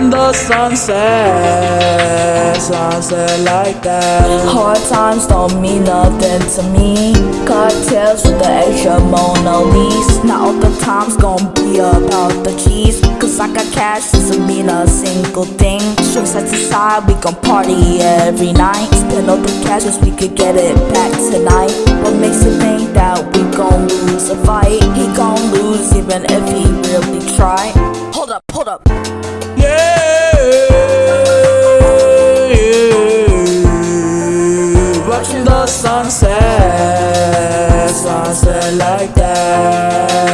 the sunset, sunset like that. Hard times don't mean nothing to me. Cocktails with the extra Mona Lisa. Not all the times gon' be about the cheese. Cause I got cash, doesn't mean a single thing. Strings set aside, we gon' party every night. Spend all the cash, we could get it back tonight. What Watching the sunset, sunset like that.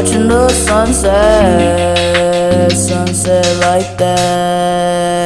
Watching the sunset, sunset like that.